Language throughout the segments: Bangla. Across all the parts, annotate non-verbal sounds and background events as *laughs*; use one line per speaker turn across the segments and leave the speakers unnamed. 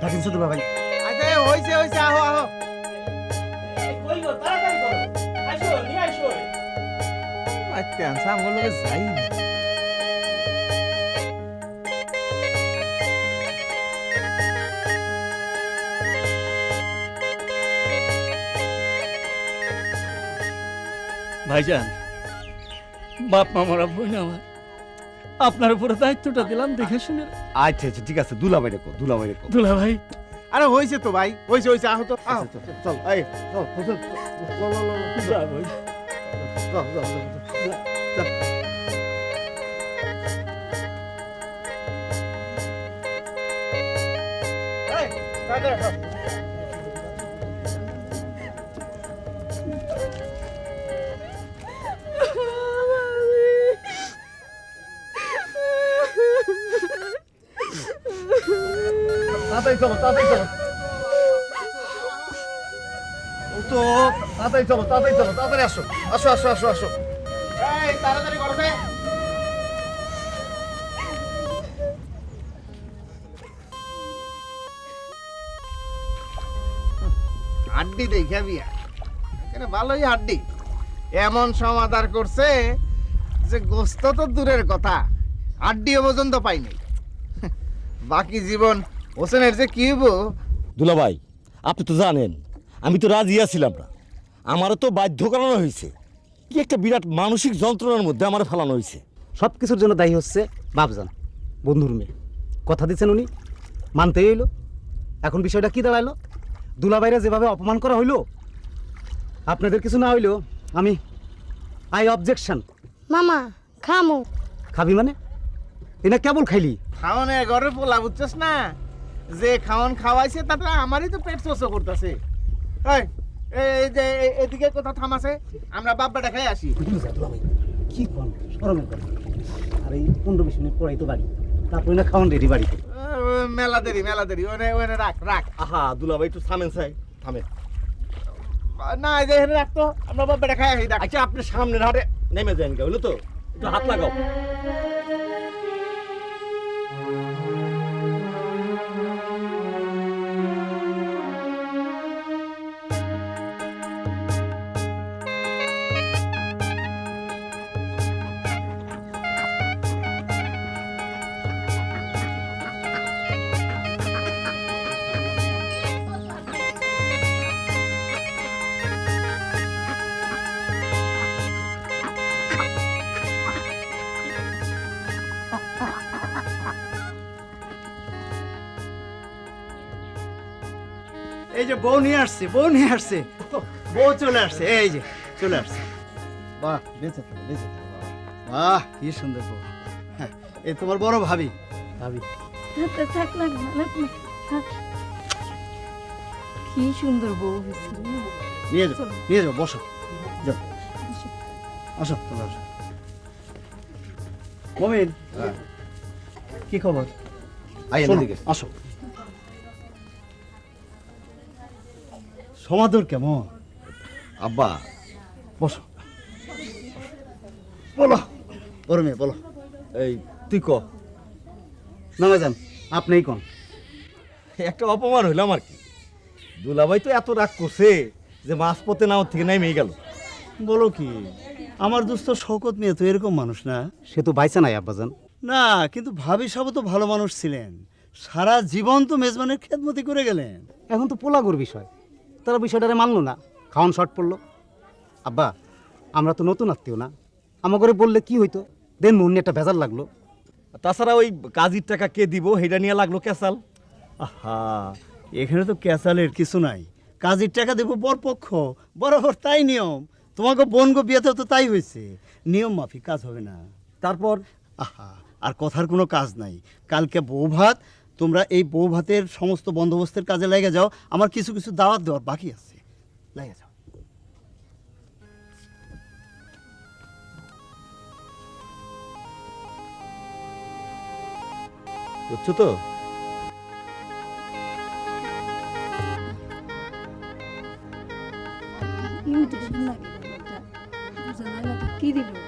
দেখেন শুধু ভাই
আচ্ছা হইছে হইছে আহো আহো।
কই গো তাড়াতাড়ি করো আসো নিয়ে আসো
আচ্ছা লোকে যাই
ভাইজান বাপ মা মারা বোন আমার। আপনার উপরে দায়িত্বটা দিলাম দেখে শুনে।
আচ্ছা আচ্ছা ঠিক আছে দুলাভাই রেখো দুলাভাই রেখো।
দুলা ভাই
আরে হয়েছে তো ভাই হয়েছে হয়েছে আহত। তো আহো
চল চল এই চল চল চল
যা ভাই।
চল, চল, চল, চল।
তাড়াতাড়ি
চলো তাড়াতাড়ি চলো তাড়াতাড়ি আসো। আসো আসো আসো আসো।
এই তাড়াতাড়ি করো হাড্ডি দেখা বিয়া এখানে ভালোই হাড্ডি এমন সমাধান করছে যে গোস্ত তো দূরের কথা হাড্ডিও পর্যন্ত পাইনি বাকি জীবন হোসেনের যে কি
দুলাভাই আপনি তো জানেন আমি তো রাজি আছিলাম না আমারও তো বাধ্য করানো হয়েছে। কি একটা বিরাট মানসিক যন্ত্রণার মধ্যে আমার ফেলানো হয়েছে।
সব কিছুর জন্য দায়ী হচ্ছে বাপজান বন্ধুর মেয়ে। কথা দিচ্ছেন উনি মানতেই হইল। এখন বিষয়টা কি দাঁড়াইলো দুলাবাইরে যেভাবে অপমান করা হইল আপনাদের কিছু না হইলেও আমি আই অবজেকশন
মামা খামু।
খাবি মানে? এনা কেবল খাইলি?
খাওয়ানে ঘরে পোলা বুঝছস না? যে খাওয়ান খাওয়াইছে তাতে আমারই তো পেট শোষ করতেছে। এই যে এদিকে কোথাও থামাছে আমরা বাপ্পাটা খাই আসি।
কি কোন? সরমের কথা। আর এই পনেরো বিশ মিনিট পরেই তো বাড়ি। তারপরে না খাওয়ান রেডি বাড়িতে।
মেলা দেরি মেলা দেরি। ওনে ওনে রাখ রাখ।
আহা দুলাভাই একটু থামেন চাই থামেন।
না এই যে এখানে রাখতো আমরা বাপ্পাটা খাই আসি রাখ।
আচ্ছা আপনি সামনের হাটে নেমে যান গে হলো তো? একটু হাত লাগাও।
এই যে বউ নিয়ে আসছে বউ নিয়ে আসছে। বউ চলে আসছে এই যে চলে আসছে। বাহ বেঁচে থাকো বেঁচে থাকো বাহ। কি সুন্দর বউ। হ্যাঁ, এই তোমার বড় ভাবি। ভাবি।
কি সুন্দর বউ
নিয়ে যাও নিয়ে যাও বসো। যাও। আসো তোমরা আসো। মমিন কি খবর?
আই
আসো। সমাদর কেমন?
আব্বা।
বসো। বলো। বড় মেয়ে বলো।
এই তুই ক?
যান আপনিই কোন?
একটা অপমান হইলাম আর কি? দুলাভাই তো এত রাগ করছে যে মাছ পথে নাও থেকে নেমে গেল।
বলো কি আমার দোস্ত শকত মেয়ে তো এরকম মানুষ না?
সে তো বাইসা নাই আব্বাজান
না কিন্তু ভাবি সব তো ভালো মানুষ ছিলেন। সারা জীবন তো মেজবানের খেদমতি করে গেলেন।
এখন তো পোলাগুর বিষয়। তারা বিষয়টারে মানলো না। খাওয়ান শর্ট পড়ল। আব্বা, আমরা তো নতুন আত্মীয় না। আমার বললে কি হইতো? দেন মুন্নি একটা ভেজাল লাগল।
তাছাড়া ওই কাজীর টাকা কে দিব সেটা নিয়ে লাগল কেসাল
আহা, এখানে তো ক্যাসালের কিছু নাই। কাজের টাকা দেবো বরপক্ষ বরাবর তাই নিয়ম। তোমাকে বোন গো বিয়েতেও তো তাই হয়েছে নিয়ম মাফিক কাজ হবে না।
তারপর,
আহা, আর কথার কোনো কাজ নাই। কালকে বউ ভাত তোমরা এই বউ ভাতের সমস্ত বন্দোবস্তের কাজে লেগে যাও। আমার কিছু কিছু দাওয়াত দেওয়ার বাকি আছে। লেগে যাও।
বুঝছ তো?
কি দিল।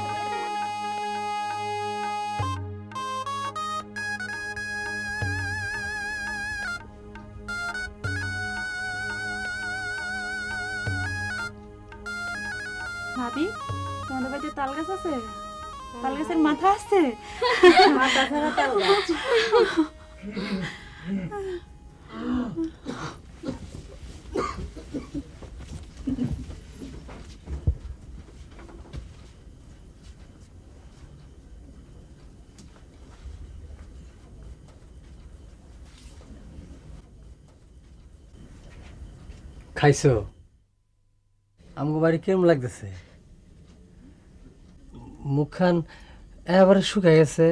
তাল গাছ আছে? তাল গাছের মাথা আছে? মাথা ছাড়া তাল গাছ
খাইছো? আমাকে বাড়ি কেমন লাগতেছে? মুখখান এবারে শুকায় গেছে।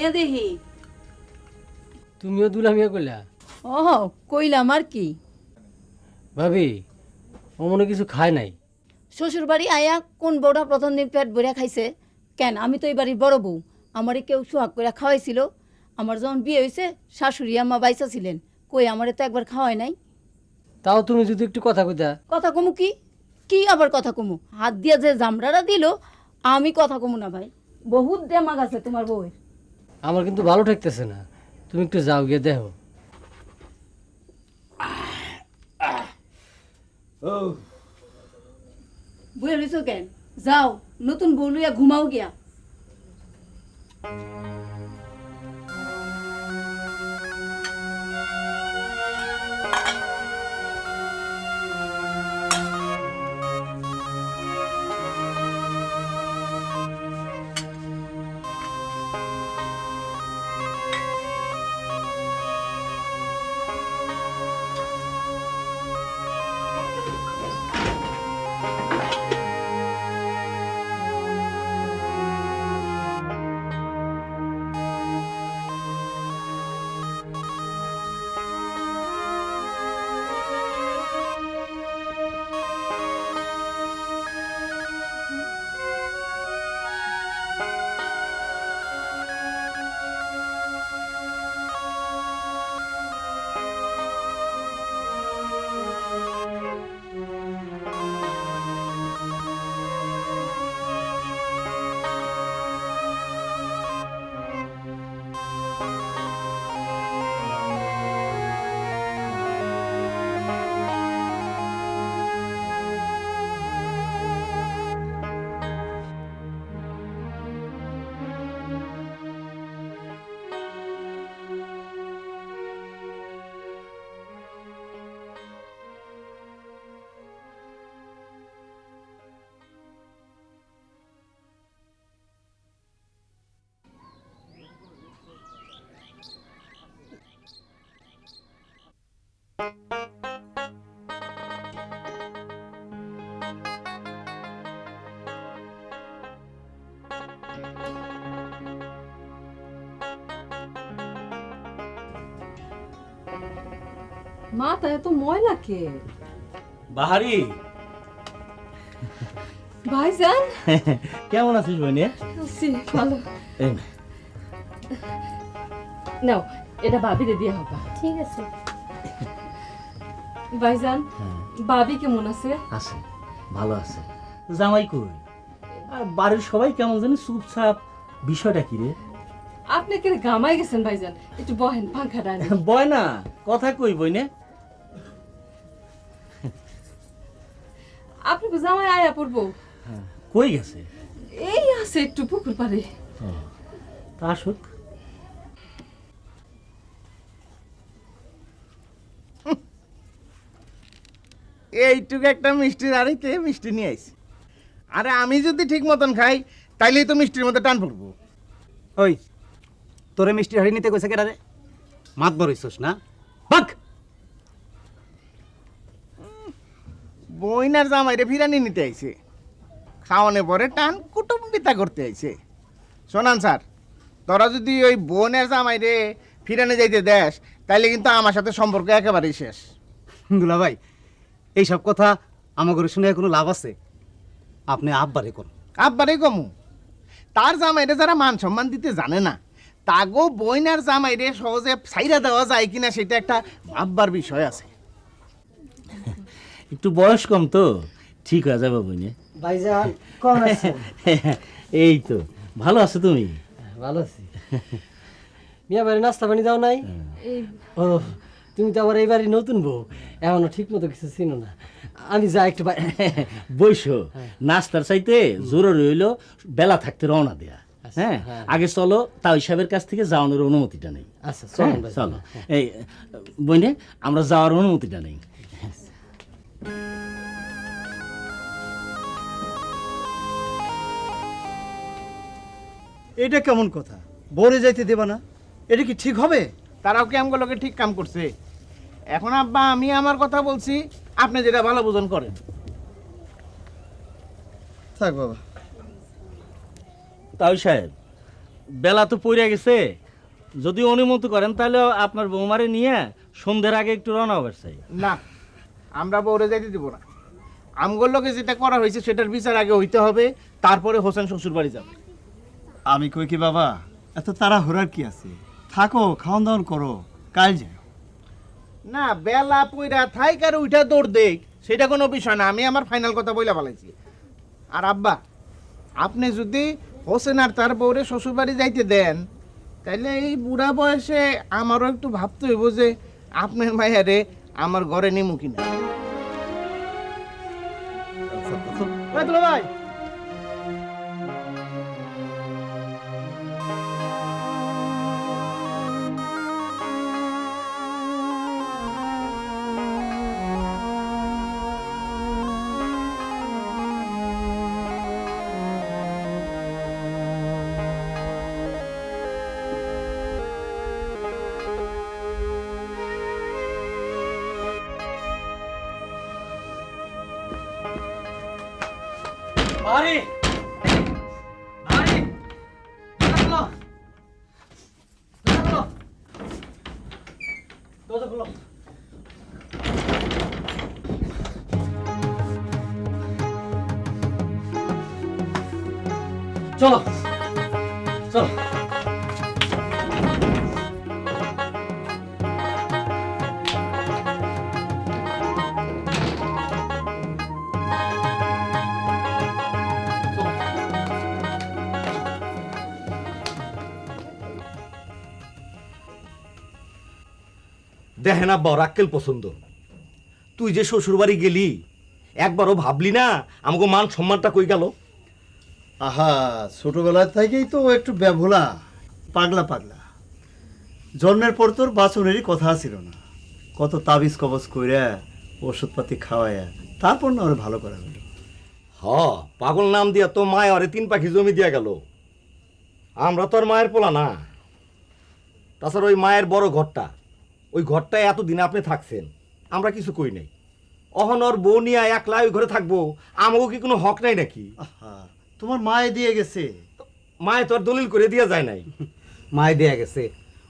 দুলামিয়া দেহি?
তুমিও দুলামিয়া কইলা?
ও কইলাম আর কি।
ভাবি ও মনে কিছু খায় নাই।
শ্বশুর বাড়ি আয়া কোন বউটা প্রথম দিন পেট ভরিয়া খাইছে? কেন? আমি তো এই বাড়ির বড় বউ। আমারে কেউ সোহাগ করে খাওয়াইছিল। আমার যখন বিয়ে হয়েছে শাশুড়ি আম্মা বাইসা ছিলেন। কই আমারে তো একবার খাওয়াই নাই?
তাও তুমি যদি একটু কথা কইতা।
কথা কমু কি? কি আবার কথা কমু? হাত দিয়া যে জামরারা দিল আমি কথা কমু না ভাই। বহুত দেমাগ আছে তোমার বউয়ের।
আমার কিন্তু ভালো ঠেকতেছে না। তুমি একটু যাও, গিয়ে দেখো।
রইছো কেন? যাও, নতুন বউ ঘুমাও গিয়া।
মাথা এত ময়লা কে?
বাহারি।
ভাইজান?
কেমন আছিস বইনে?
আছি, ভালো। নাও এটা ভাবিরে দিয়ে হবা।
ঠিক আছে।
ভাইজান ভাবি কেমন আছে?
আছে ভালো আছে। জামাই কই? আর বাড়ির সবাই কেমন জানি চুপচাপ। বিষয়টা কি রে?
আপনি কে গামাই গেছেন ভাইজান? একটু বহেন পাংখা ডানি
বয় না কথা কই বইনে?
আপনি হ্যাঁ,
কই গেছে?
এই আছে একটু পুকুর পারে
তা আসুক।
এইটুকু একটা মিষ্টির কে মিষ্টি নিয়ে আইস আরে আমি যদি ঠিক মতন খাই তাইলেই তো মিষ্টির মধ্যে টান পড়ব।
ওই তোরে মিষ্টির হাড়ি নিতে কইছে কেটারে মাত বড় না? বাক
বইনার জামাইরে ফিরানি নিতে আইছে। খাওয়ানে পরে টান কুটুম্বিতা করতে আইছে। শোনান স্যার তোরা যদি ওই বোনের জামাইরে ফিরানে যাইতে দেশ তাইলে কিন্তু আমার সাথে সম্পর্ক একেবারেই শেষ।
দুলা ভাই এইসব কথা আমাকে শুনে কোনো লাভ আছে? আপনি আব্বারে কোন।
আব্বারে কমু। তার জামাইরে যারা মান সম্মান দিতে জানে না তাগো বইনার জামাইরে সহজে ছাইরা দেওয়া যায় কিনা সেটা একটা ভাববার বিষয় আছে।
একটু বয়স কম তো। ঠিক হয়ে যাবে বইনে
ভাইজান কোন আছেন *laughs*
এই তো। ভালো আছো তুমি?
ভালো আছি। মিয়া বাড়ি নাস্তা পানি দাও নাই? ও তুমি তো আবার এইবারই নতুন বউ। এখনও ঠিক মতো কিছু চিনো না। আমি যাই একটু
বইসো *laughs* নাস্তার চাইতে জরুরি হইল বেলা থাকতে রওনা দেয়া। হ্যাঁ? আগে চলো তাও সাহেবের কাছ থেকে যাওয়ানোর অনুমতিটা নেই।
আচ্ছা
হ্যাঁ,
চলো।
চলো এই বইনে আমরা যাওয়ার অনুমতিটা নেই।
এটা কেমন কথা? বরে যাইতে দেবা না? এটা কি ঠিক হবে?
তারাও কি আমগুলোকে ঠিক কাম করছে? এখন আব্বা আমি আমার কথা বলছি আপনি যেটা ভালো বুঝন করেন।
থাক বাবা।
তাও সাহেব বেলা তো পড়ে গেছে। যদি অনুমতি করেন তাহলে আপনার বৌমারে নিয়ে সন্ধ্যের আগে একটু রওনা হবার চাই।
না আমরা বউরে যাইতে দিব না। আমগুলোকে যেটা করা হয়েছে সেটার বিচার আগে হইতে হবে তারপরে হোসেন শ্বশুর বাড়ি যাবে।
আমি কই কি বাবা? এত তারা হরার কি আছে? থাকো খাওয়ান দাওয়ান করো কাল যাও
না বেলা পইরা থাইকার উইটা দৌড় দেখ সেটা কোনো বিষয় না আমি আমার ফাইনাল কথা বইলা বলাইছি আর আব্বা আপনি যদি হোসেন আর তার বউরে শ্বশুর বাড়ি যাইতে দেন তাইলে এই বুড়া বয়সে আমারও একটু ভাবতে হইব যে আপনার মায়ারে আমার ঘরে নেমু কিনা।
ভাই
চলো। চলো।
দেখেন আব্বা ওর আক্কেল পছন্দ। তুই যে শ্বশুর বাড়ি গেলি, একবারও ভাবলি না আমাকে মান সম্মানটা কই গেল?
আহা ছোটবেলা থেকেই তো একটু ব্যাভোলা পাগলা পাগলা। জন্মের পর তোর বাচনেরই কথা ছিল না। কত তাবিজ কবজ কইরা ওষুধপাতি খাওয়ায়া তারপর না ওরা ভালো করা হলো
হ পাগল নাম দিয়া তো মায় আরে তিন পাখি জমি দিয়া গেল। আমরা তো আর মায়ের পোলা না। তাছাড়া ওই মায়ের বড় ঘরটা ওই ঘরটায় এতদিন আপনি থাকছেন আমরা কিছু কই নাই। অহনর বউ নিয়ে একলা ওই ঘরে থাকব আমাকেও কি কোনো হক নাই নাকি?
আহা তোমার মায়ে দিয়ে গেছে।
মায়ে তো আর দলিল করে দিয়া যায় নাই। *laughs*
মায়ে দেয়া গেছে।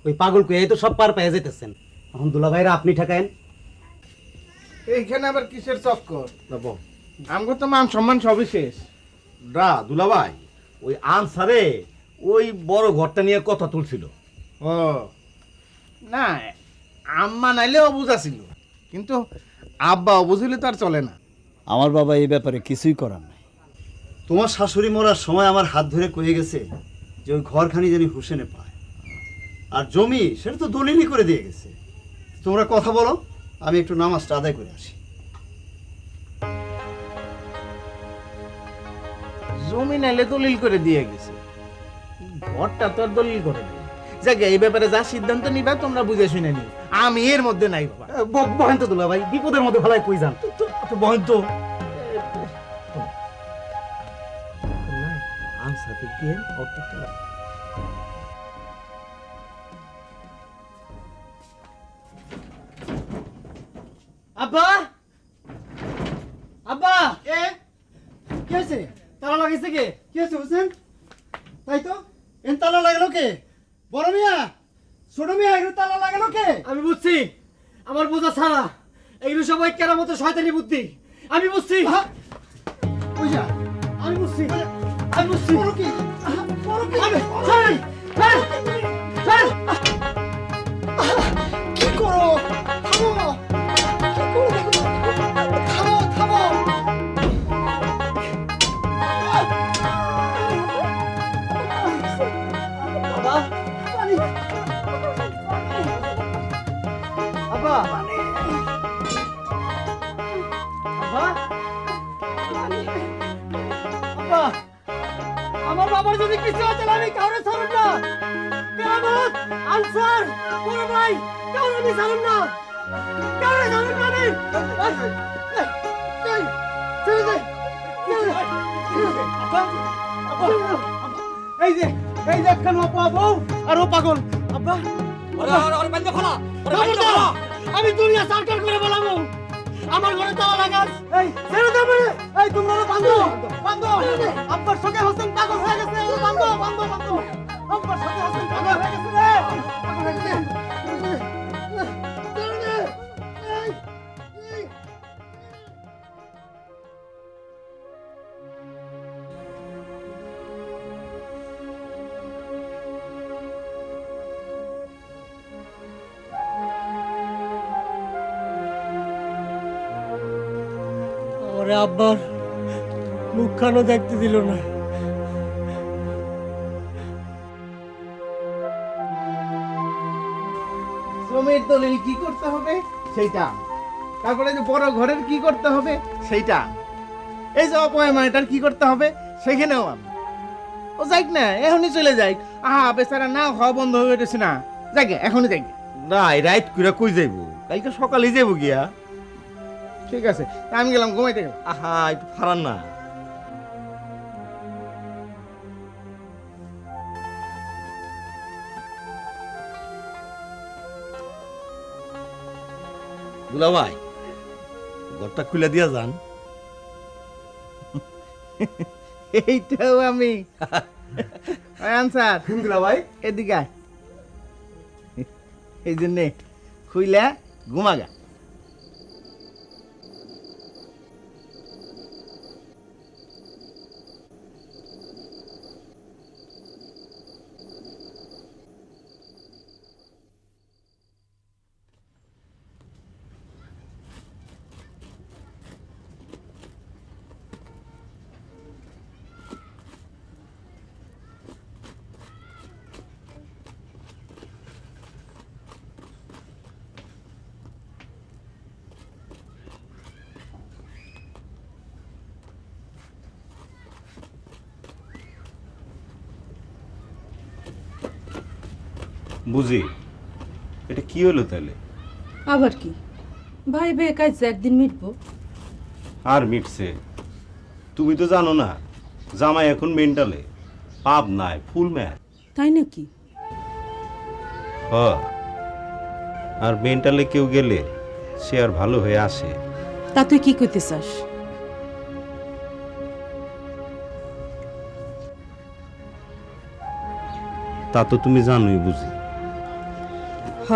ওই পাগল কই এই তো সব পার পেয়ে যেতেছেন এখন দুলা ভাইরা আপনি ঠেকায়েন।
এইখানে আবার কিসের চক্কর? আমগো তো মান সম্মান সবই শেষ।
ডা দুলাভাই ওই আনসারে ওই বড় ঘরটা নিয়ে কথা তুলছিল।
ও। না আম্মা নাইলে অবুঝা ছিল কিন্তু আব্বা অবুঝিলে তো আর চলে না।
আমার বাবা এই ব্যাপারে কিছুই করার নাই। তোমার শাশুড়ি মরার সময় আমার হাত ধরে কয়ে গেছে যে ওই ঘরখানি জানি হুসেনে পায়। আর জমি সেটা তো দলিলই করে দিয়ে গেছে। তোমরা কথা বলো আমি একটু নামাজটা আদায় করে আসি।
জমি নাইলে দলিল করে দিয়ে গেছে। ঘরটা তো আর দলিল করে দিয়ে যাকে এই ব্যাপারে যা সিদ্ধান্ত নিবা তোমরা বুঝে শুনে নিও। আমি এর মধ্যে নাই বাবা।
দুলা ভাই বিপদের মধ্যে ভালাই কই যান?
বহন্ত 50 Hz output to run.
আব্বা! আব্বা!
এ কি হয়েছে? তালা লাগাইছে কে? কি হয়েছে বুঝছেন তাই তো? এন তালা লাগালো কে? বড় মিয়া? ছোট মিয়া এগুলো তালা লাগালো কে?
আমি বুঝছি। আমার বোঝা ছাড়া এগুলো সবাই কেনার মতো শয়তানি বুদ্ধি। আমি বুঝছি। আমি বুঝছি। আমি বুঝছি
বড় কি বড় কি
আমি ছাড়েন ছাড়েন ছাড়েন
কি করো থামো কি করো দেখো থামো থামো
বাবা আব্বা আমার যদি কিছু আছে আমি কাউরে ছাড়ুন না কেরামত আনসার বড় ভাই কাউরে আমি ছাড়ুন না কাউরে ছাড়ুন না আমি এই, যে এই যে একখান অপা বউ আর ও পাগল আব্বা আমি দুনিয়া সরকার করে বলাবো আমার ঘরে তালা লাগাস এই, ছেড়ে দে বলে এই তোমরা বান্ধব বান্ধব আব্বার সঙ্গে হোসেন পাগল হয়ে গেছে। ও বান্ধব বান্ধব বান্ধব আব্বার সঙ্গে হোসেন পাগল হয়ে গেছে রে। পাগল হয়ে গেছে আব্বার মুখখানো দেখতে দিল না।
শ্রমের দলিল কি করতে হবে? সেইটা। তারপরে যে বড় ঘরের কি করতে হবে? সেইটা। এই যে কি করতে হবে? সেখানেও আমি। ও যাইক না এখনই চলে যাই আহা বেচারা না হওয়া বন্ধ হয়ে গেছে না। যাই এখনই যাই।
না কই যাইব? কালকে সকালে যাইব গিয়া।
ঠিক আছে আমি গেলাম ঘুমাইতে গেলাম।
আহা একটু ফারান না। দুলা ভাই ঘরটা খুলে দিয়া যান। *laughs*
এইটাও আমি। *laughs* আনসার
দুলা ভাই
এদিকে। এই জন্যে খুইলা ঘুমাগা।
বুঝি? এটা কি হলো তাহলে?
আবার কি? ভাই বে কাজ একদিন মিটবো।
আর মিটছে? তুমি তো জানো না জামাই এখন মেন্টালে। পাপ নাই ফুল ম্যাচ।
তাই নাকি?
হ। আর মেন্টালে কেউ গেলে সে আর ভালো হয়ে আসে।
তা তুই কি করতে চাস?
তা তো তুমি জানোই বুঝি।
হ।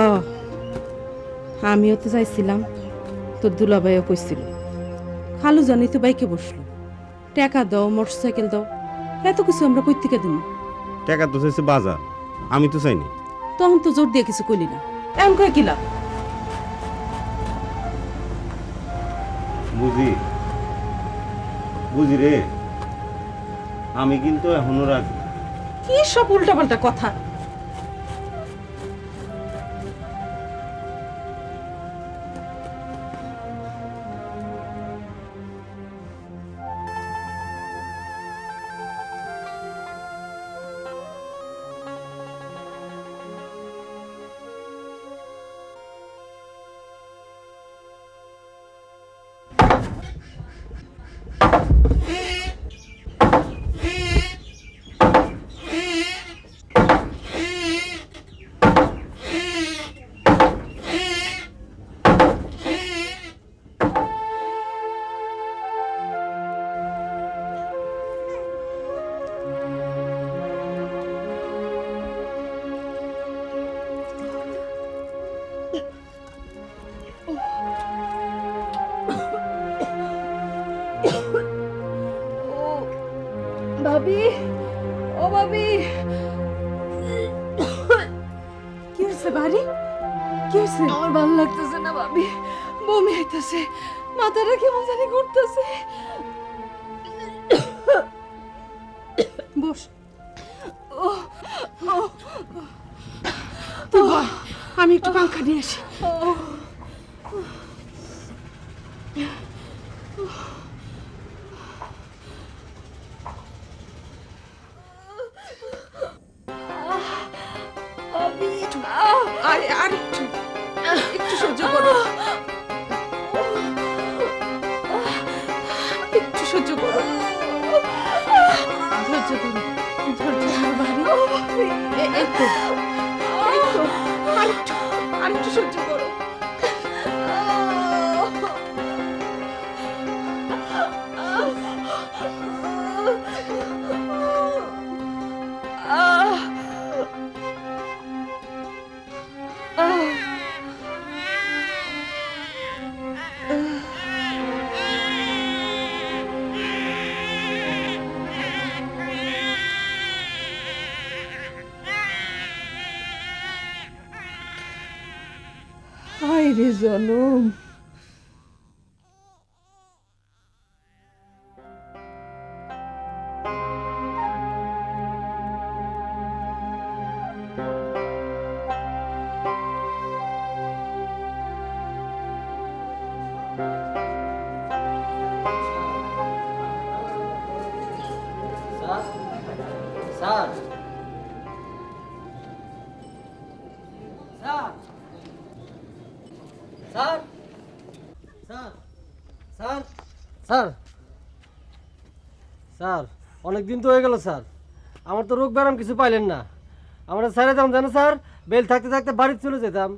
আমিও তো চাইছিলাম তোর দুলাভাইও কইছিল। খালু জানি তো বাইকে বসল। টাকা দাও মোটর সাইকেল দাও এত কিছু আমরা কই থেকে দিব
টাকা তো চাইছে বাজার আমি তো চাইনি।
তখন তো জোর দিয়ে কিছু কইলি না। এমন কয়ে কিলা?
বুঝি বুঝি রে। আমি কিন্তু এখনও রাজি।
কি সব উল্টাপাল্টা কথা? আমার ভালো লাগতেছে না ভাবি। বমি হইতেছে মাথাটা কেমন জানি ঘুরতেছে।
হায়
অনেক দিন তো হয়ে গেল স্যার। আমার তো রোগ ব্যায়াম কিছু পাইলেন না। আমরা স্যারে দাম জানো স্যার? বেল থাকতে থাকতে বাড়ি চলে যেতাম।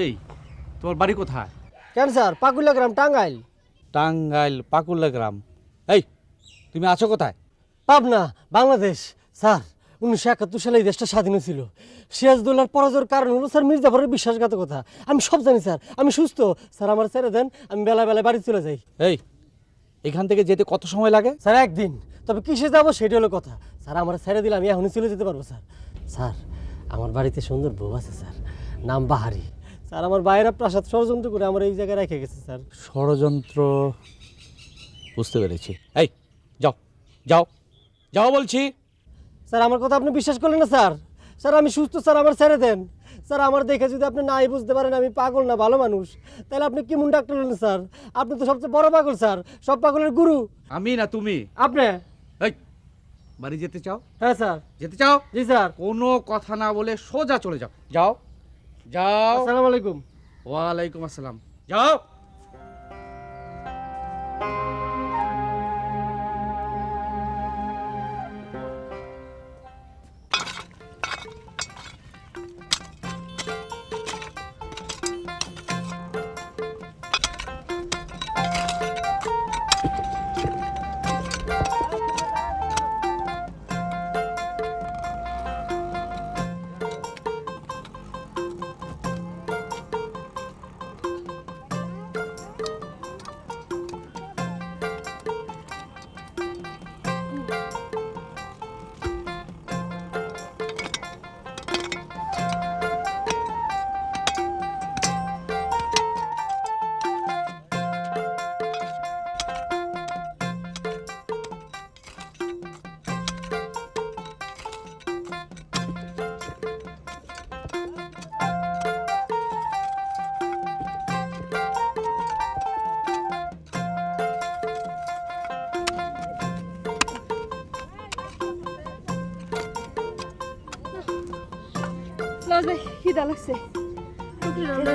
এই তোমার বাড়ি কোথায়?
কেন স্যার? পাকুলা গ্রাম টাঙ্গাইল।
টাঙ্গাইল পাকুল্লা গ্রাম এই তুমি আছো কোথায়?
পাবনা বাংলাদেশ। স্যার উনিশশো একাত্তর সালে এই দেশটা স্বাধীন ছিল সিরাজদৌল্লার পরাজয়ের কারণ হলো স্যার মির্জাফরের বিশ্বাসঘাতকতা। আমি সব জানি স্যার। আমি সুস্থ। স্যার আমার ছেড়ে দেন। আমি বেলা বেলায় বাড়ি চলে যাই।
এই এখান থেকে যেতে কত সময় লাগে?
স্যার একদিন। তবে কিসে যাব সেটা হলো কথা। স্যার আমার ছেড়ে দিলে আমি এখনই চলে যেতে পারব স্যার। স্যার আমার বাড়িতে সুন্দর বউ আছে স্যার। নাম বাহারি। স্যার আমার বাইরা প্রাসাদ ষড়যন্ত্র করে আমার এই জায়গায় রেখে গেছে স্যার।
ষড়যন্ত্র? বুঝতে পেরেছি। এই যাও যাও যাও বলছি।
স্যার আমার কথা আপনি বিশ্বাস করলেন না স্যার? স্যার আমি সুস্থ স্যার আমার ছেড়ে দেন। স্যার আমার দেখে যদি আপনি নাই বুঝতে পারেন আমি পাগল না ভালো মানুষ। তাহলে আপনি কি মুন ডাক্তার হলেন স্যার? আপনি তো সবচেয়ে বড় পাগল স্যার। সব পাগলের গুরু।
আমি না তুমি?
আপনি?
এই বাড়ি যেতে চাও?
হ্যাঁ স্যার।
যেতে চাও?
জি স্যার।
কোনো কথা না বলে সোজা চলে যাও। যাও। যাও।
আসসালামু আলাইকুম।
ওয়ালাইকুম আসসালাম। যাও।
খিদা লাগছে। টুকরি রান্না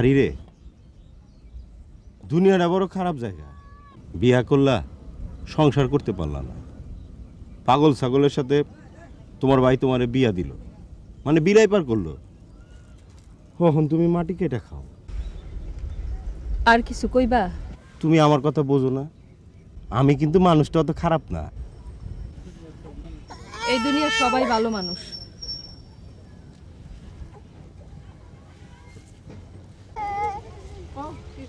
পাহাড়ি রে। দুনিয়াটা বড় খারাপ জায়গা। বিয়া করলা সংসার করতে পারলা না। পাগল ছাগলের সাথে তোমার ভাই তোমারে বিয়া দিল। মানে বিলাই পার করল। কখন তুমি মাটি কেটে খাও?
আর কিছু কইবা?
তুমি আমার কথা বোঝো না। আমি কিন্তু মানুষটা অত খারাপ না।
এই দুনিয়ার সবাই ভালো মানুষ।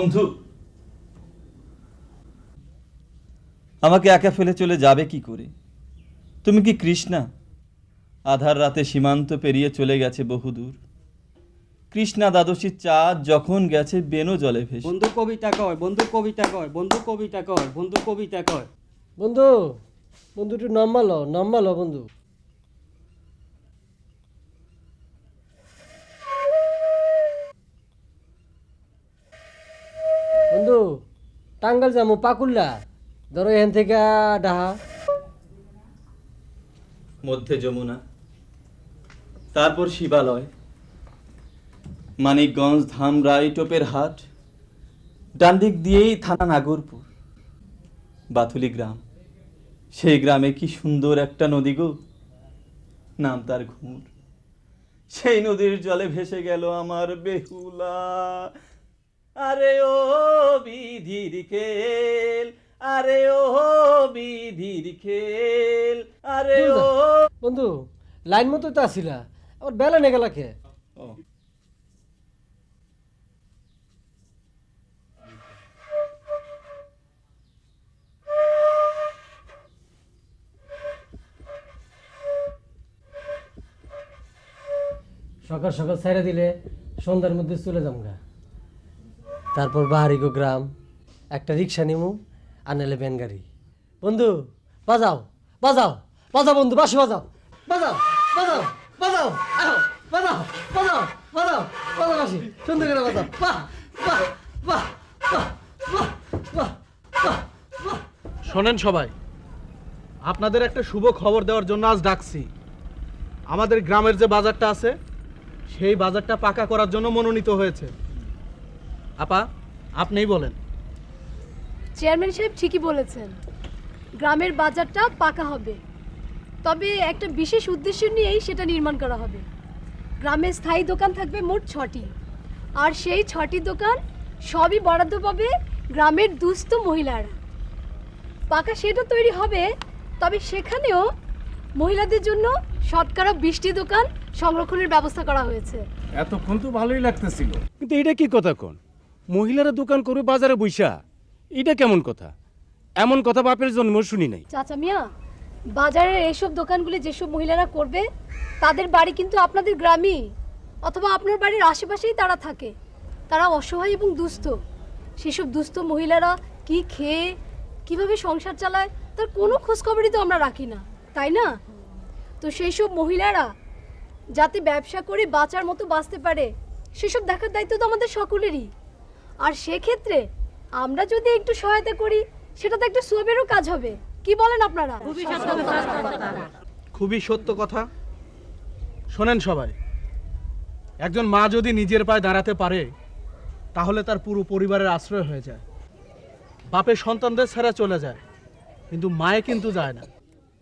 বন্ধু। আমাকে একা ফেলে চলে যাবে কি করে? তুমি কি কৃষ্ণা? আধার রাতে সীমান্ত পেরিয়ে চলে গেছে বহুদূর কৃষ্ণা দ্বাদশীর চাঁদ যখন গেছে বেনো জলে ভেসে।
বন্ধু কবিতা কয় বন্ধু কবিতা কয় বন্ধু কবিতা কয় বন্ধু কবিতা কয়।
বন্ধু বন্ধু একটু নাম্বালো নাম্বালো বন্ধু বন্ধু। টাঙ্গাল যাব পাকুল্লা ধরো এখান থেকে ডাহা।
মধ্যে যমুনা, তারপর শিবালয়, মানিকগঞ্জ ধামরাই টোপের হাট ডান দিক দিয়েই থানা নাগরপুর বাথুলি গ্রাম। সেই গ্রামে কি সুন্দর একটা নদী গো, নাম তার ঘুমুর। সেই নদীর জলে ভেসে গেল আমার বেহুলা। আরে ও বিধির খেল আরে ও বিধির খেল আরে ও
বন্ধু লাইন মতো তো আসিলা আবার বেলা নে গেলা কে? সকাল সকাল ছেড়ে দিলে সন্ধ্যার মধ্যে চলে যাম গা। তারপর বাহারিগো গ্রাম, একটা রিক্সা নিমু, আর নাহলে ভ্যান গাড়ি। বন্ধু, বাজাও বাজাও বাজাও বন্ধু, বাসি বাজাও। বাজাও বাজাও বাজাও বাজাও বাজাও বাজাও বাজাও বাসি। সুন্দর করে বাজাও।
শোনেন সবাই, আপনাদের একটা শুভ খবর দেওয়ার জন্য আজ ডাকছি। আমাদের গ্রামের যে বাজারটা আছে, সেই বাজারটা পাকা করার জন্য মনোনীত হয়েছে। আপা আপনিই বলেন।
চেয়ারম্যান সাহেব ঠিকই বলেছেন। গ্রামের বাজারটা পাকা হবে। তবে একটা বিশেষ উদ্দেশ্য নিয়েই সেটা নির্মাণ করা হবে। গ্রামে স্থায়ী দোকান থাকবে মোট ছটি। আর সেই ছটি দোকান সবই বরাদ্দ পাবে গ্রামের দুস্থ মহিলারা। পাকা সেটা তৈরি হবে তবে সেখানেও মহিলাদের জন্য শতকরা বিশটি দোকান সংরক্ষণের ব্যবস্থা করা হয়েছে।
এতক্ষণ তো ভালোই লাগতেছিল। কিন্তু এটা কি কথা কোন? মহিলারা দোকান করবে, বাজারে বইসা এটা কেমন কথা? এমন কথা বাপের জন্ম শুনি নাই।
চাচা মিয়া, বাজারের এইসব দোকানগুলি যেসব মহিলারা করবে, তাদের বাড়ি কিন্তু আপনাদের গ্রামেই। অথবা আপনার বাড়ির আশেপাশেই তারা থাকে। তারা অসহায় এবং দুস্থ। সেসব দুস্থ মহিলারা কি খেয়ে, কীভাবে সংসার চালায়, তার কোনো খোঁজখবরই তো আমরা রাখি না। তাই না? তো সেই সব মহিলারা যাতে ব্যবসা করে বাঁচার মতো বাঁচতে পারে, সেসব দেখার দায়িত্ব তো আমাদের সকলেরই। আর সেক্ষেত্রে আমরা যদি একটু সহায়তা করি সেটা তো একটা সোয়াবেরও কাজ হবে। কি বলেন আপনারা?
খুবই সত্য কথা। শোনেন সবাই একজন মা যদি নিজের পায়ে দাঁড়াতে পারে তাহলে তার পুরো পরিবারের আশ্রয় হয়ে যায়। বাপের সন্তানদের ছেড়ে চলে যায় কিন্তু মায়ে কিন্তু যায় না।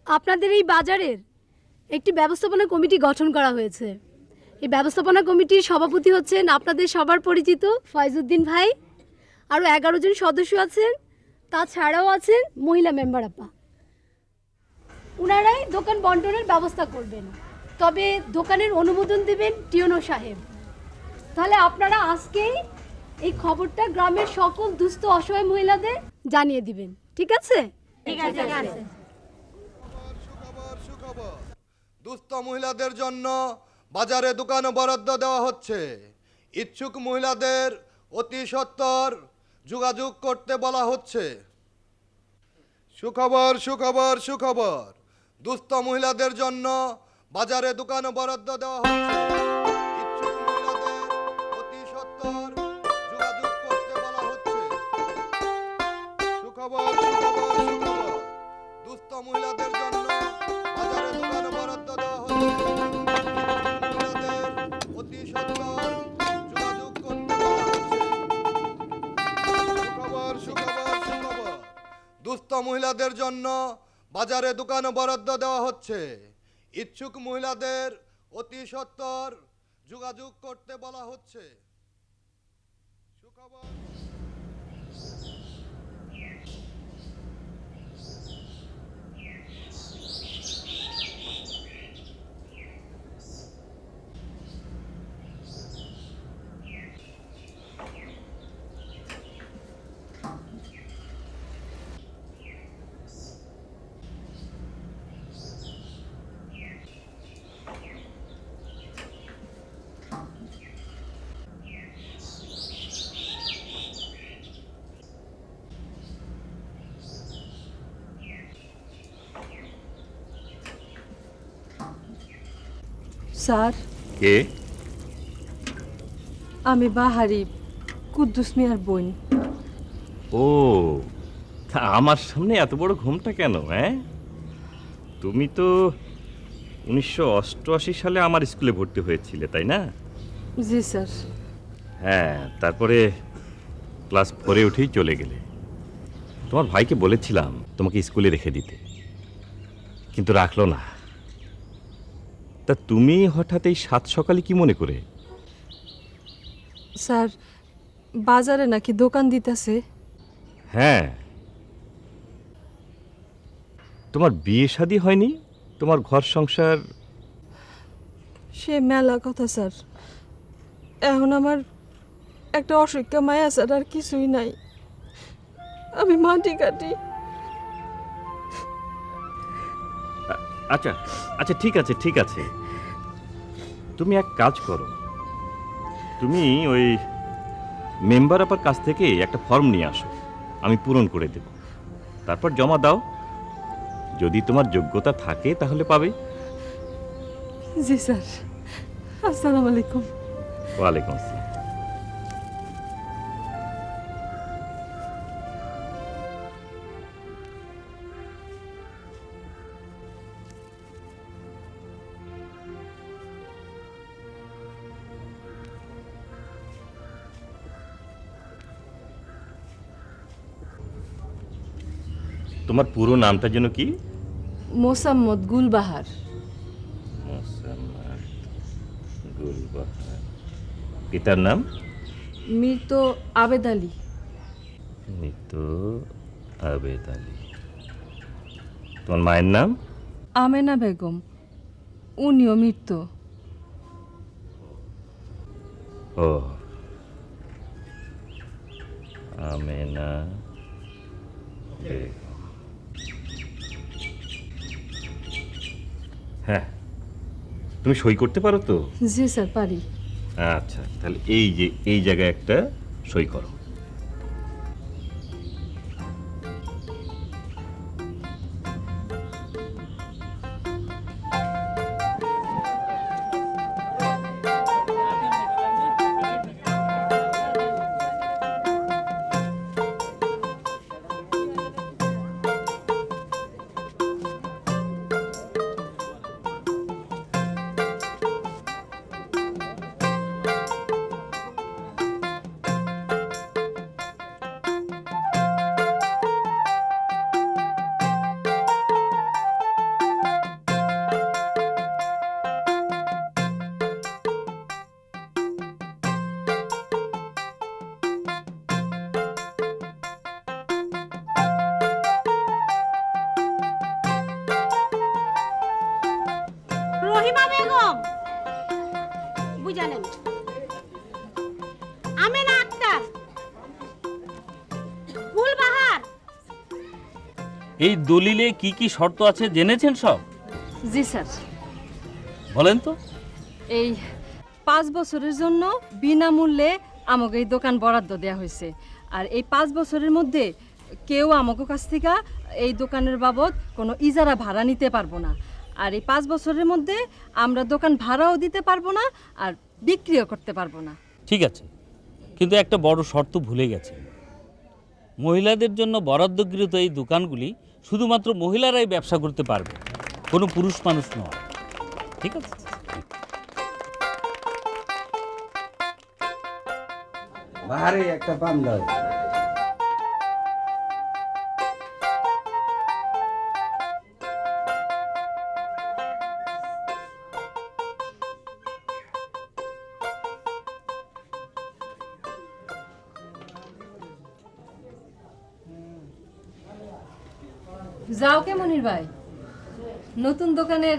আপনাদের এই বাজারের একটি ব্যবস্থাপনা কমিটি গঠন করা হয়েছে। এই ব্যবস্থাপনা কমিটির সভাপতি হচ্ছেন আপনাদের সবার পরিচিত ফয়জুদ্দিন ভাই। আরও এগারো জন সদস্য আছেন তাছাড়াও আছেন মহিলা মেম্বার আপা। ওনারাই দোকান বন্টনের ব্যবস্থা করবেন। তবে দোকানের অনুমোদন দেবেন টিওনো সাহেব। তাহলে আপনারা আজকেই এই খবরটা গ্রামের সকল দুস্থ অসহায় মহিলাদের জানিয়ে দিবেন। ঠিক আছে? ঠিক আছে
দুস্থ মহিলাদের জন্য বাজারে দোকান বরাদ্দ দেওয়া হচ্ছে। ইচ্ছুক মহিলাদের অতি সত্বর যোগাযোগ করতে বলা হচ্ছে। সুখবর সুখবর সুখবর। দুস্থ মহিলাদের জন্য বাজারে দোকান বরাদ্দ দেওয়া হচ্ছে। মহিলাদের দুস্থ মহিলাদের জন্য বাজারে দোকান বরাদ্দ দেওয়া হচ্ছে। ইচ্ছুক মহিলাদের অতি সত্বর যোগাযোগ করতে বলা হচ্ছে সুখবর
স্যার।
কে?
আমি বাহারি কুদ্দুস মিয়ার বোন।
ও তা আমার সামনে এত বড় ঘুমটা কেন হ্যাঁ? তুমি তো উনিশশো অষ্টআশি সালে আমার স্কুলে ভর্তি হয়েছিলে তাই না?
জি স্যার।
হ্যাঁ তারপরে ক্লাস ফোরে উঠেই চলে গেলে। তোমার ভাইকে বলেছিলাম তোমাকে স্কুলে রেখে দিতে। কিন্তু রাখল না। তা তুমি হঠাৎ এই সাত সকালে কি মনে করে?
স্যার বাজারে নাকি দোকান দিতেছে।
হ্যাঁ। তোমার বিয়ে শাদী হয়নি? তোমার ঘর সংসার?
সে মেলা কথা স্যার। এখন আমার একটা অসুখ্যা মায়া স্যার আর কিছুই নাই। আমি মাটি কাটি।
আচ্ছা আচ্ছা ঠিক আছে ঠিক আছে। তুমি এক কাজ করো। তুমি ওই মেম্বার আপার কাছ থেকে একটা ফর্ম নিয়ে আসো। আমি পূরণ করে দেব। তারপর জমা দাও। যদি তোমার যোগ্যতা থাকে তাহলে পাবে।
জি স্যার। আসসালামু আলাইকুম।
ওয়ালাইকুম তোমার পুরো নামটা যেন কি?
মোসাম্মদ গুলবাহার।
মোসাম্মদ গুলবাহার। পিতার নাম?
মৃত আবেদ আলী।
মৃত আবেদ আলী। তোমার মায়ের নাম?
আমেনা বেগম। উনিও মৃত।
ও। আমেনা বেগম। হ্যাঁ। তুমি সই করতে পারো তো?
জি স্যার পারি।
আচ্ছা তাহলে এই যে এই জায়গায় একটা সই করো।
কি কি শর্ত আছে? জেনেছেন সব?
জি স্যার।
বলেন তো।
এই পাঁচ বছরের জন্য বিনামূল্যে আমাকে এই দোকান বরাদ্দ দেওয়া হয়েছে। আর এই পাঁচ বছরের মধ্যে কেউ আমাকে কাছ থেকে এই দোকানের বাবদ কোনো ইজারা ভাড়া নিতে পারব না। আর এই পাঁচ বছরের মধ্যে আমরা দোকান ভাড়াও দিতে পারব না আর বিক্রিও করতে পারব না।
ঠিক আছে। কিন্তু একটা বড় শর্ত ভুলে গেছে। মহিলাদের জন্য বরাদ্দকৃত এই দোকানগুলি শুধুমাত্র মহিলারাই ব্যবসা করতে পারবে কোনো পুরুষ মানুষ নয়। ঠিক আছে?
বাহারে একটা পান
নতুন দোকানের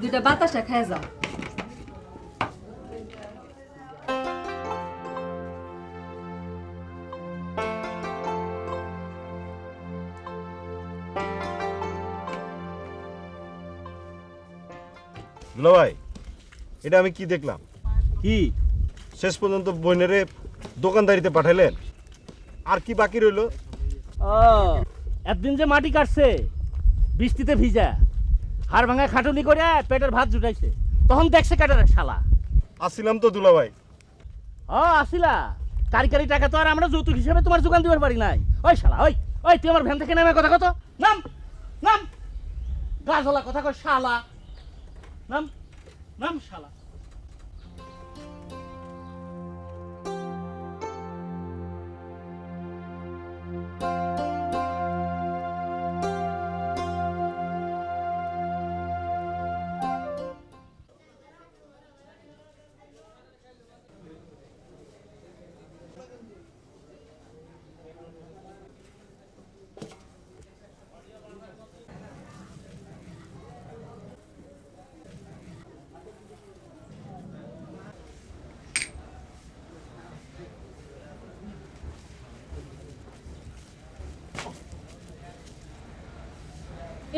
দুটা বাতাসা খায় যাও।
দুলা ভাই এটা আমি কি দেখলাম? কি? শেষ পর্যন্ত বইনেরে দোকানদারিতে পাঠাইলেন। আর কি বাকি রইল?
ও একদিন যে মাটি কাটছে বৃষ্টিতে ভিজা। হাড় ভাঙা খাটুনি করে পেটের ভাত জুটাইছে। তখন দেখছে কাটার শালা।
আসিলাম তো দুলা ভাই
ও আসিলা? কারি কারি টাকা তো আর আমরা যৌতুক হিসেবে তোমার যোগান দিবার পারি নাই। ওই শালা ওই ওই তুই আমার ভ্যান থেকে নামে কথা কত? নাম নাম। গাছলা কথা কয় শালা। নাম নাম শালা।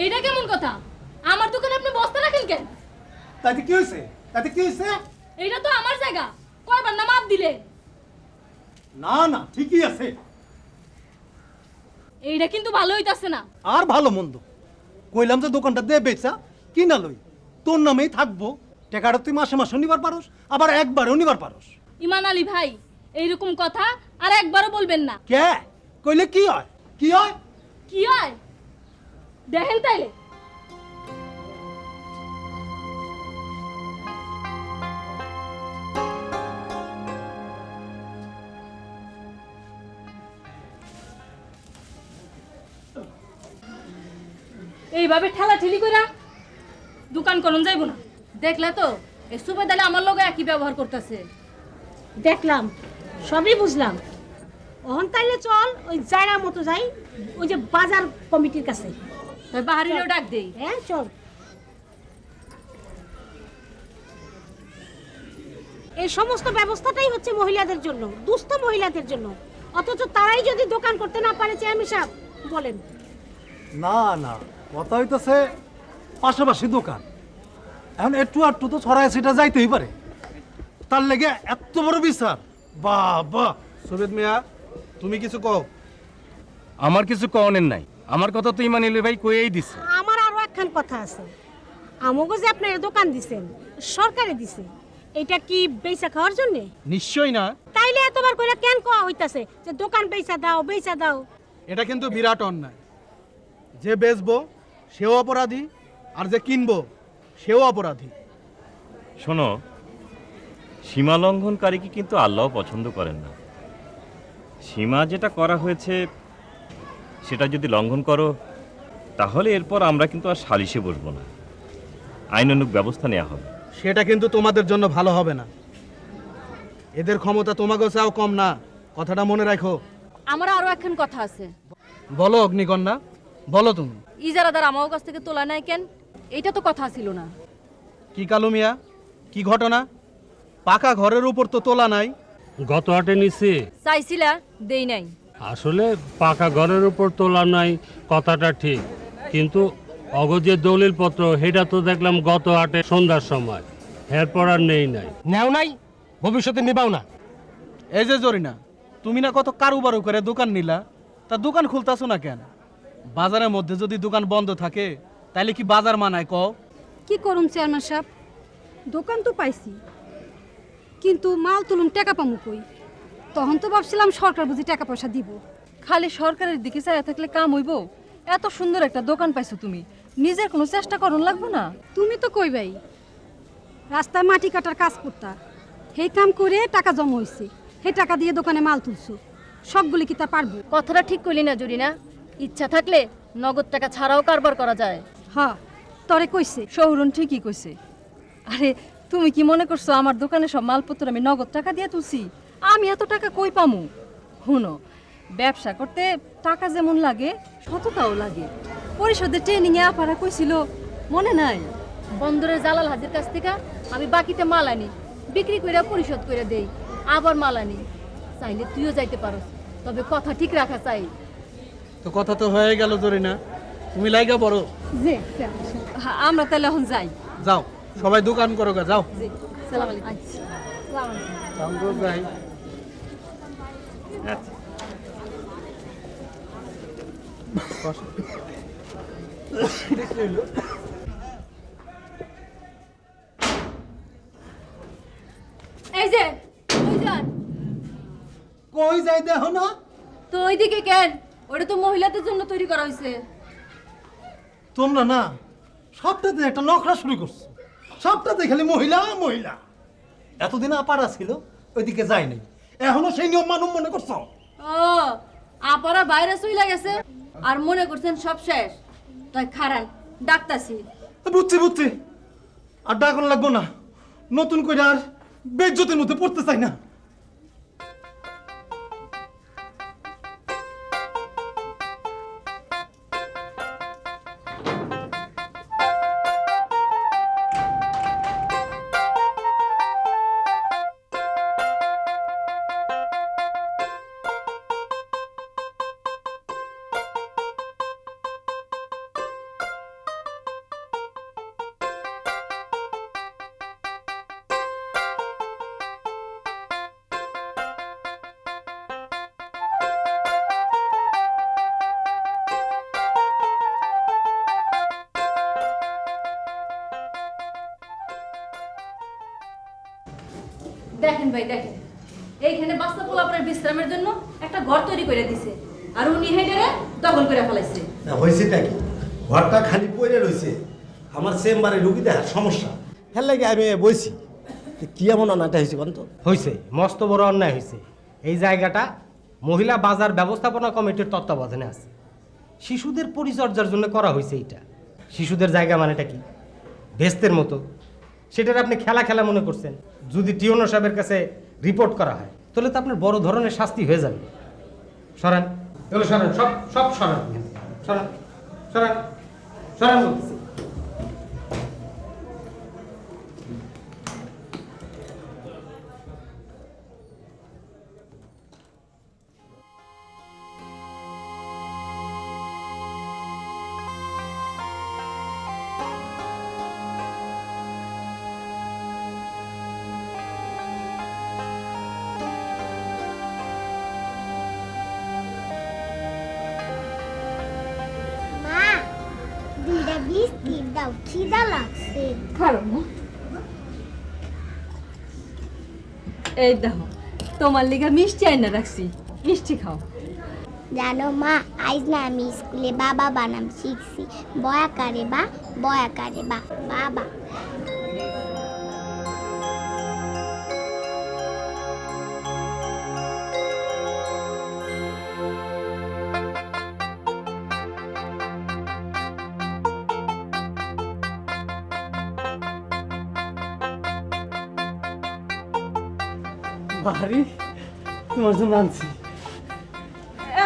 এইটা কেমন কথা? আমার দোকানে আপনি বস্তা রাখেন কেন?
তাতে কি হয়েছে? তাতে কি হয়েছে?
এইটা তো আমার জায়গা। কয়বার না মাপ দিলে?
না না ঠিকই আছে।
এইটা কিন্তু ভালো হইতাছে না।
আর ভালো মন্দ। কইলাম যে দোকানটা দে বেচা কিনা লই। তোর নামেই থাকব। টাকাটা তুই মাসে মাসে নিবার পারস আবার একবারও নিবার পারস।
ইমান আলী ভাই এইরকম কথা আর একবারও বলবেন না।
কে? কইলে কি হয়? কি হয়?
কি হয়? দেখেন তাইলে। এইভাবে ঠেলা ঠেলি কইরা দোকান করুন যাইব না। দেখলে তো, এই সুবেদালে আমার লগে একই ব্যবহার করতেছে।
দেখলাম, সবই বুঝলাম। ওহন তাইলে চল, ওই জায়গা মতো যাই, ওই যে বাজার কমিটির কাছে।
বাহারিলেও ডাক দেই।
হ্যাঁ চল। এই সমস্ত ব্যবস্থাটাই হচ্ছে মহিলাদের জন্য দুস্থ মহিলাদের জন্য। অথচ তারাই যদি দোকান করতে না পারে চেয়ারম্যান সাহেব বলেন।
না না কথা হইতেছে পাশাপাশি দোকান। এখন একটু আটটু তো ছড়ায় সেটা যাইতেই পারে। তার লেগে এত বড় বিচার। বাহ বাহ। সবেদ মিয়া তুমি কিছু কও?
আমার কিছু কওনের নাই। আমার কথা তো ইমানিল ভাই কয়েই দিছে।
আমার আরও একখান কথা আছে। আমাকে যে আপনার দোকান দিছেন সরকারে দিছে এটা কি বেচা খাওয়ার জন্য?
নিশ্চয়ই না।
তাইলে এতবার কইরা কেন কোয়া হইতাছে যে দোকান বেচা দাও বেচা দাও?
এটা কিন্তু বিরাট অন্যায়। যে বেচবো সেও অপরাধী আর যে কিনবো সেও অপরাধী।
শোনো সীমা লঙ্ঘনকারীকে কিন্তু আল্লাহ পছন্দ করেন না। সীমা যেটা করা হয়েছে সেটা যদি লঙ্ঘন করো তাহলে এরপর আমরা কিন্তু আর সালিশে বসবো না। আইনানুক ব্যবস্থা নেওয়া হবে।
সেটা কিন্তু তোমাদের জন্য ভালো হবে না। এদের ক্ষমতা তোমাকেও চাও কম না। কথাটা মনে রাখো।
আমার আরও একখান কথা আছে।
বলো অগ্নিকন্যা। বলো তুমি।
ইজারাদার আমার কাছ থেকে তোলা নাই কেন? এইটা তো কথা ছিল না।
কি কালু মিয়া? কি ঘটনা?
পাকা ঘরের উপর তো তোলা নাই।
গত হাটে নিছি
চাইছিলা দেই নাই।
আসলে পাকা ঘরের উপর তোলা নাই কথাটা ঠিক। কিন্তু অগজের দলিল পত্র সেটা তো দেখলাম গত আটে সন্ধ্যার সময়। এরপর আর নেই নাই।
নেও নাই? ভবিষ্যতে নিবাও না।
এই যে জরিনা তুমি না কত কারুবারু করে দোকান নিলা তা দোকান খুলতাছো না কেন? বাজারের মধ্যে যদি দোকান বন্ধ থাকে তাহলে কি বাজার মানায় কও?
কি করুন চেয়ারম্যান সাহেব? দোকান তো পাইছি কিন্তু মাল তুলুন টাকা পামু কই? তখন তো ভাবছিলাম সরকার বুঝি টাকা পয়সা দিব।
খালি সরকারের দিকে চাইয়া থাকলে কাম হইব? এত সুন্দর একটা দোকান পাইছো তুমি। নিজের কোনো চেষ্টা করুন লাগবো না?
তুমি তো কইবাই রাস্তায় মাটি কাটার কাজ করতা। সেই কাম করে টাকা জমা হয়েছে সেই টাকা দিয়ে দোকানে মাল তুলছো। সবগুলি কি তা পারব?
কথাটা ঠিক করলি না জরিনা। ইচ্ছা থাকলে নগদ টাকা ছাড়াও কারবার করা যায়।
হ্যাঁ তরে কইছে।
শহরুন ঠিকই কইছে। আরে তুমি কি মনে করছ আমার দোকানে সব মালপত্র আমি নগদ টাকা দিয়ে তুলছি? আমি এত টাকা কই পামু? হুনো ব্যবসা করতে টাকা যেমন লাগে সততাও লাগে। পরিষদের ট্রেনিং এ আপারা কইছিল মনে নাই?
বন্দরের জালাল হাজির কাছ থেকে আমি বাকিতে মাল আনি বিক্রি করে পরিশোধ করে দেই আবার মাল আনি। চাইলে তুইও যাইতে পারো তবে কথা ঠিক রাখা চাই।
তো কথা তো হয়ে গেল জরিনা তুমি লাইগা বড়
জি
হ্যাঁ, আমরা তাহলে এখন যাই।
যাও সবাই দোকান করো গা যাও।
জি সালাম আলাইকুম।
যাই
এই যে
কই যাই দেখো না?
তো ওইদিকে কেন? ওটা তো মহিলাদের জন্য তৈরি করা হয়েছে
তোমরা না সবটাতে একটা নখরা শুরু করছ। সবটাতে খালি মহিলা মহিলা। এতদিন আপারা ছিল ওইদিকে যাই নাই এখনও সেই নিয়ম মানুষ মনে করছ?
ও আপারা বাইরে চইলা গেছে। আর মনে করছেন সব শেষ? তাই খারান, ডাকতাছি।
বুঝছি বুঝছি। আর ডাকন লাগবো না। নতুন করে আর বেজ্জতের মধ্যে পড়তে চাই না।
দেখেন ভাই দেখেন। এইখানে বাচ্চা পোলাপনের বিশ্রামের জন্য একটা ঘর তৈরি করে দিছে। আর উনি হেডারে দখল করে ফেলাইছে।
হয়েছেটা কি? ঘরটা খালি পড়ে রয়েছে। আমার চেম্বারে রুগী দেখার সমস্যা। হ্যাঁ লাগে আমি বইছি। কি এমন অনাটা হয়েছে কোন তো
হয়েছে। মস্ত বড় অন্যায় হয়েছে। এই জায়গাটা মহিলা বাজার ব্যবস্থাপনা কমিটির তত্ত্বাবধানে আছে। শিশুদের পরিচর্যার জন্য করা হয়েছে এইটা। শিশুদের জায়গা মানেটা কি? ভেস্তের মতো। সেটার আপনি খেলা খেলা মনে করছেন, যদি টিওনো সাহেবের কাছে রিপোর্ট করা হয়, তাহলে তো আপনার বড় ধরনের শাস্তি হয়ে যাবে। সরান। সরান, সব সব সরান। সরান সরান সরান।
এই দেখো, তোমার লিগা মিষ্টি আইনা রাখছি। মিষ্টি খাও।
জানো মা, আজ না আমি স্কুলে বাবা বানাম শিখছি। বয়া কারে বা, বয়া কারে বা, বাবা।
তোমার জন্য আনছি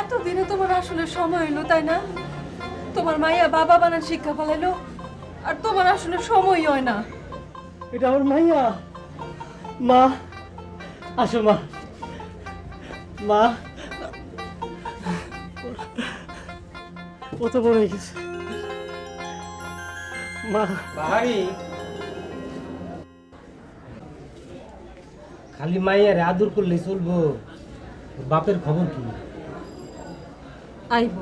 এতদিনে তোমার আসলে সময় হলো তাই না? তোমার মাইয়া বাবা বানান শিক্ষা ফেলাইলো আর তোমার আসলে সময়ই হয় না।
এটা আমার মাইয়া।
মা আসো মা। মা ও তো বড় হয়ে গেছে। মা।
বাহারি খালি মাইয়ারে আদর করলে চলবো। বাপের খবর কি?
আইব।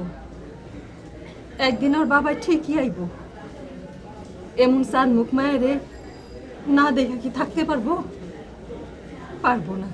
একদিন ওর বাবা ঠিকই আইব। এমন সার মুখ মায়েরে না দেখে কি থাকতে পারব? পারব না।